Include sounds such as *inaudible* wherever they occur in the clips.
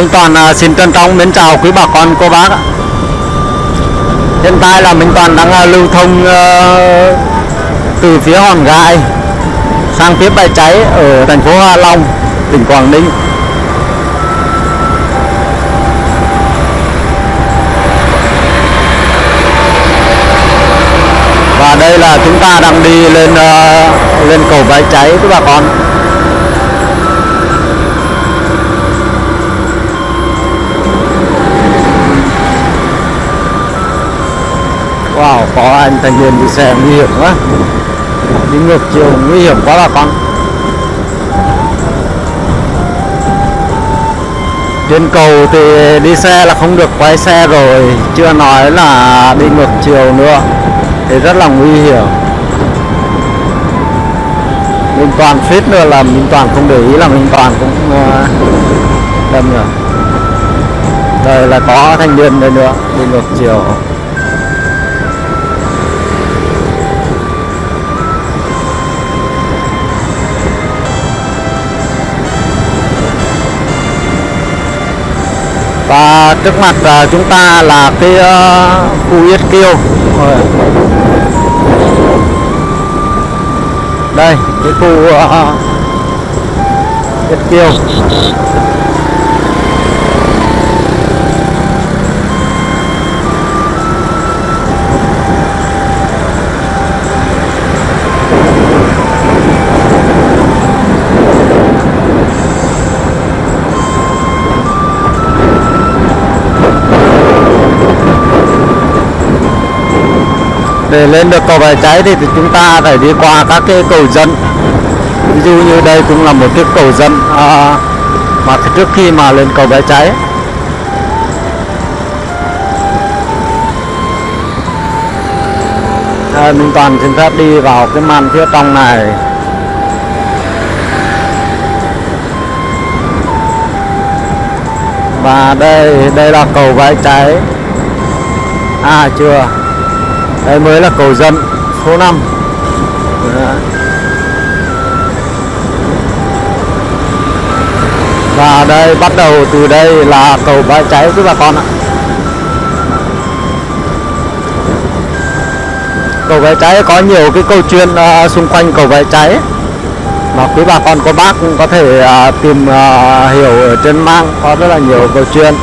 Minh Toàn à, xin trân trọng mến chào quý bà con cô bác ạ. Hiện tại là Minh Toàn đang à, lưu thông à, từ phía Hòn Gai sang phía Bãi Cháy ở thành phố Hạ Long, tỉnh Quảng Ninh. Và đây là chúng ta đang đi lên lên cầu Bãi Cháy quý bà con. Wow, có anh thanh niên đi xe nguy hiểm quá. Đi ngược chiều nguy hiểm quá bà con Trên cầu thì đi xe là không được quay xe rồi. Chưa nói là đi ngược chiều nữa. Thì rất là nguy hiểm. Minh Toàn suýt nữa là Minh Toàn không để ý là Minh Toàn cũng ờ, đâm rồi Đây là có thanh niên đây nữa Đi ngược chiều. Và trước mặt uh, chúng ta là cái uh, khu Yết Kiêu. Đây cái khu uh, Yết Kiêu. Để lên được cầu bãi cháy thì chúng ta phải đi qua các cái cầu dân. Ví dụ như đây cũng là một cái cầu dân à, mà trước khi mà lên cầu bãi cháy. À, Minh Toàn xin phép đi vào cái màn phía trong này. Và đây đây là cầu bãi cháy. À chưa đây mới là cầu dân số 5 Đó. Và đây bắt đầu từ đây là cầu bãi cháy quý bà con ạ. Cầu bãi cháy có nhiều cái câu chuyện uh, xung quanh cầu bãi cháy. Mà quý bà con cô bác cũng có thể uh, tìm uh, hiểu ở trên mạng có rất là nhiều câu chuyện.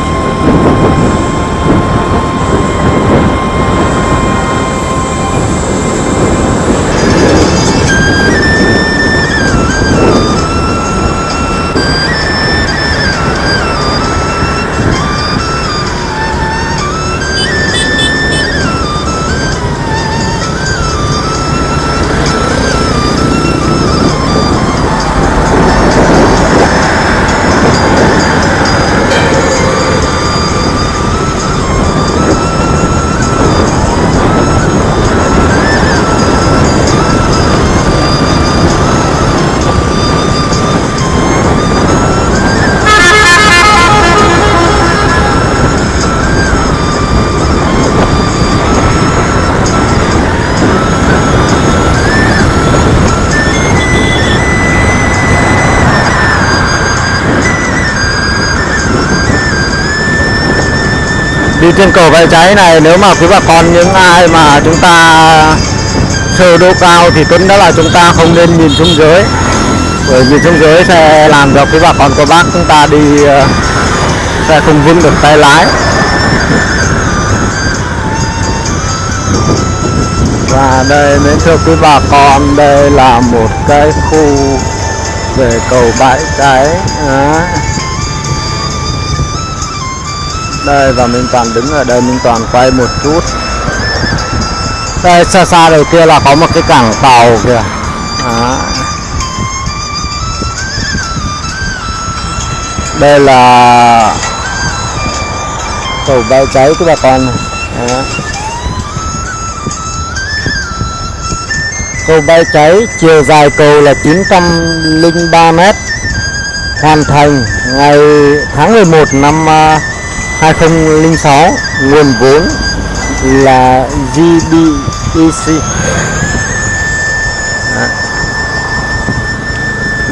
Đi trên cầu bãi cháy này, nếu mà quý bà con, những ai mà chúng ta sơ độ cao thì tốt nhất là chúng ta không nên nhìn xuống dưới. Bởi vì xuống dưới sẽ làm cho quý bà con cô bác chúng ta đi ờ, sẽ không vững được tay lái. Và đây mến thưa quý bà con, đây là một cái khu về cầu bãi cháy. Đó đây và Minh Toàn đứng ở đây Minh Toàn quay một chút đây, xa xa đầu kia là có một cái cảng tàu kìa Đó. đây là cầu bay cháy của bà con này Đó. cầu bay cháy, chiều dài cầu là 903 m hoàn thành ngày tháng 11 năm à, 2006 nguồn vốn là GBEC Đó.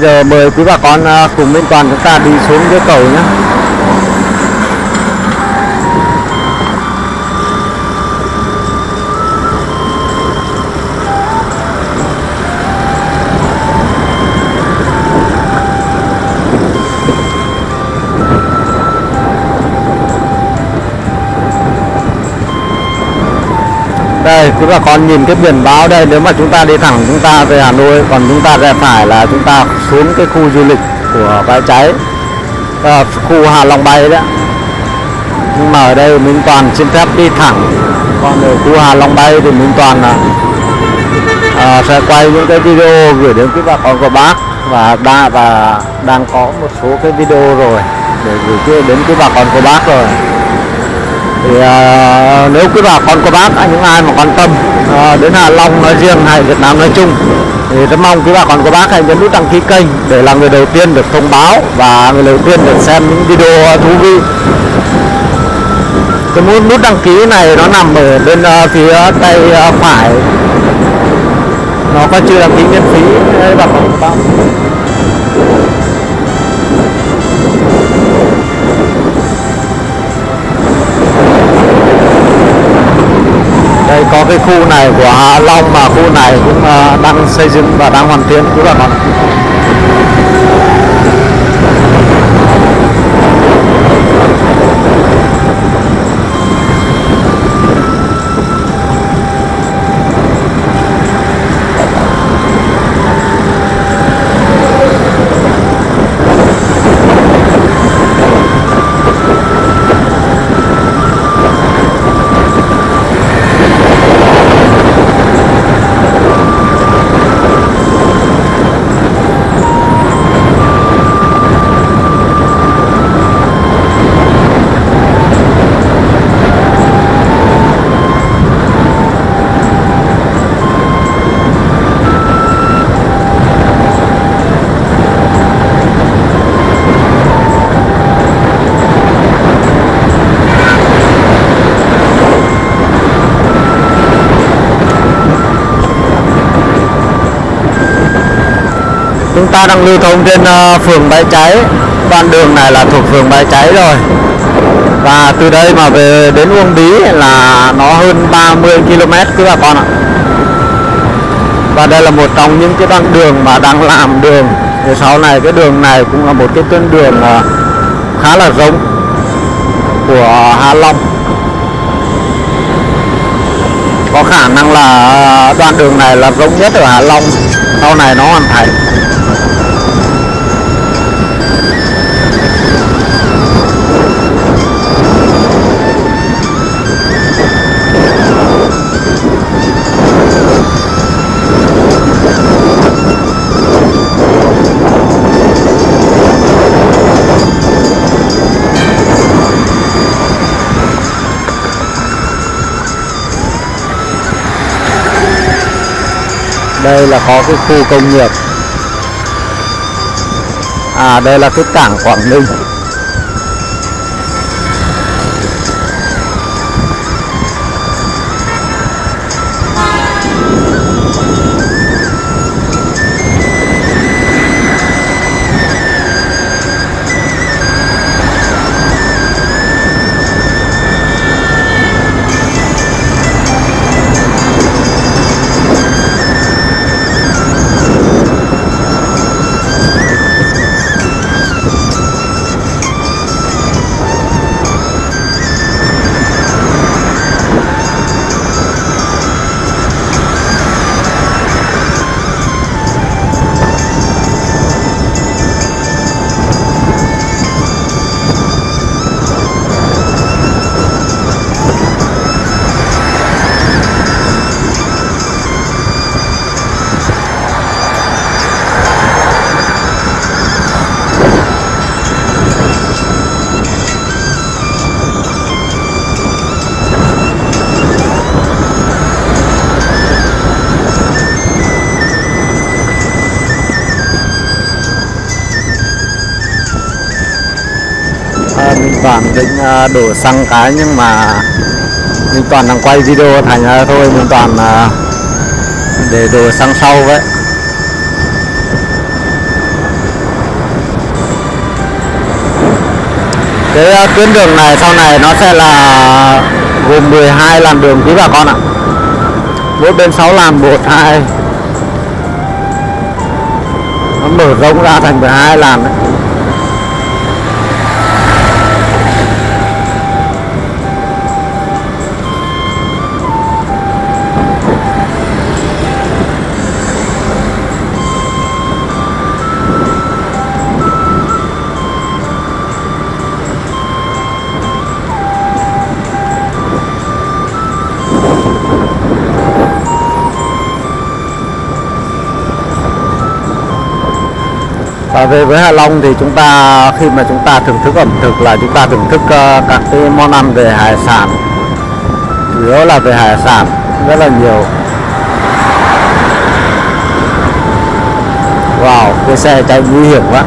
giờ mời quý bà con à, cùng bên Toàn chúng ta đi xuống dưới cầu nhé đây quý bà con nhìn cái biển báo đây nếu mà chúng ta đi thẳng chúng ta về Hà Nội còn chúng ta rẽ phải là chúng ta xuống cái khu du lịch của bãi cháy. À, khu Hà Long Bay đấy nhưng mà ở đây Minh Toàn xin phép đi thẳng. Còn ở khu Hà Long Bay thì Minh Toàn là à, sẽ quay những cái video gửi đến quý bà con của bác. Và đã và đang có một số cái video rồi để gửi đến quý bà con của bác rồi thì à, nếu quý bà con cô bác những ai mà quan tâm à, đến Hà Long nói riêng hay Việt Nam nói chung thì rất mong quý bà con cô bác hãy nhấn nút đăng ký kênh để là người đầu tiên được thông báo và người đầu tiên được xem những video thú vị. Cái nút đăng ký này nó nằm ở bên uh, phía tay uh, phải. Nó có chưa đăng ký miễn phí đấy bà con cô bác cái khu này của Hạ Long mà khu này cũng ờ, đang xây dựng và đang hoàn thiện. Cũng là con chúng ta đang lưu thông trên uh, phường bãi cháy. Đoạn đường này là thuộc phường bãi cháy rồi. Và từ đây mà về đến Uông Bí là nó hơn 30 km cứ bà con ạ. Và đây là một trong những cái đoạn đường mà đang làm đường. Thì sau này cái đường này cũng là một cái tuyến đường uh, khá là giống của Hạ Long. Có khả năng là ờ, đoạn đường này là rộng nhất ở Hạ Long. Sau này nó hoàn thành. Đây là có cái khu công nghiệp. À đây là cái cảng Quảng Ninh. À, đổ xăng cái nhưng mà mình Toàn đang quay video thành ra thôi, mình Toàn à, để đổ xăng sau vậy. Cái à, tuyến đường này sau này nó sẽ là gồm 12 làn đường quý bà con ạ. Mỗi bên 6 làn, một, hai. Nó mở rộng ra thành 12 làn đấy. Và về với Hạ Long thì chúng ta, khi mà chúng ta thưởng thức ẩm thực là chúng ta thưởng thức ờ, các cái món ăn về hải sản. Chủ yếu là về hải sản, rất là nhiều. Wow, cái xe chạy nguy hiểm quá.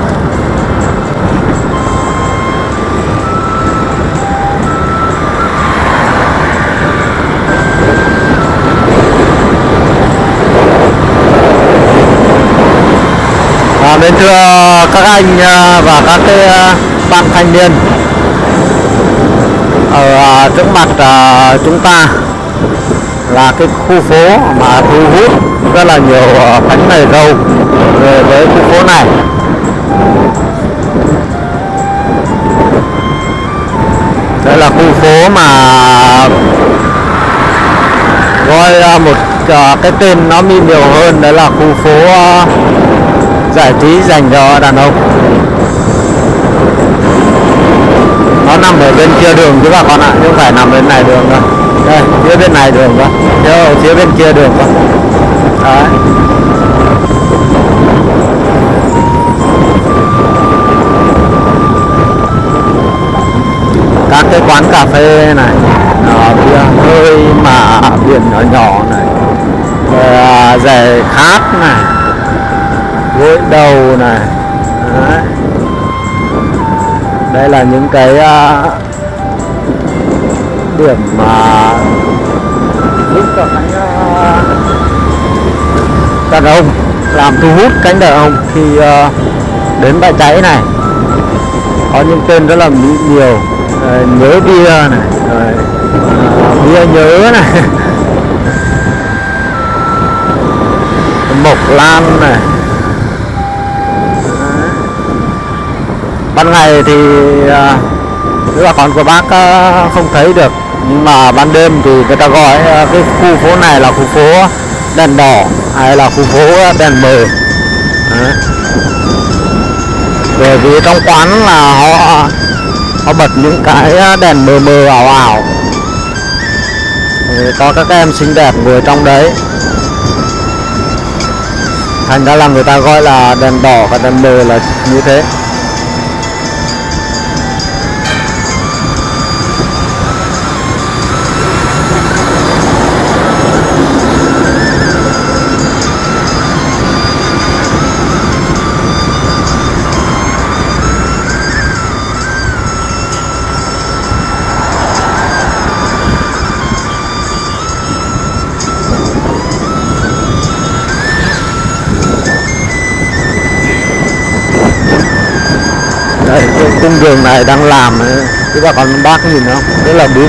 Kính thưa các anh à, và các cái à, bạn thanh niên. Ở à, trước mặt chúng ta là cái khu phố mà thu hút rất là nhiều bánh mì râu về với khu phố này. Đây là khu phố mà gọi một cái tên nó mi nhiều hơn đấy là khu phố giải trí dành cho đàn ông. Nó nằm ở bên kia đường chứ bà con ạ, chứ không phải nằm bên này đường đâu. Đây, phía bên này đường cơ. Chứ ở phía bên kia đường cơ. Đấy. Các cái quán cà phê này ở bia hơi mà biển nhỏ nhỏ này. Rồi à, rẻ khát này gối đầu này. Đấy. đây là những cái uh, điểm mà giúp cho cánh uh, đàn ông làm thu hút cánh đàn ông khi uh, đến bãi cháy này. Có những tên rất là mỹ nhiều. Rồi, nhớ bia này. Rồi, uh, bia nhớ này. *laughs* Mộc lan này. Ban ngày thì à, các bà con của bác à, không thấy được. Nhưng mà ban đêm thì người ta gọi à, cái khu phố này là khu phố đèn đỏ hay là khu phố đèn mờ. Bởi vì trong quán là họ họ bật những cái à, đèn mờ mờ ảo ảo. Thì có các em xinh đẹp ngồi trong đấy. Thành ra là người ta gọi là đèn đỏ và đèn mờ là như thế. Đây cung đường này đang làm ấy. chứ bà con bác nhìn không rất là biết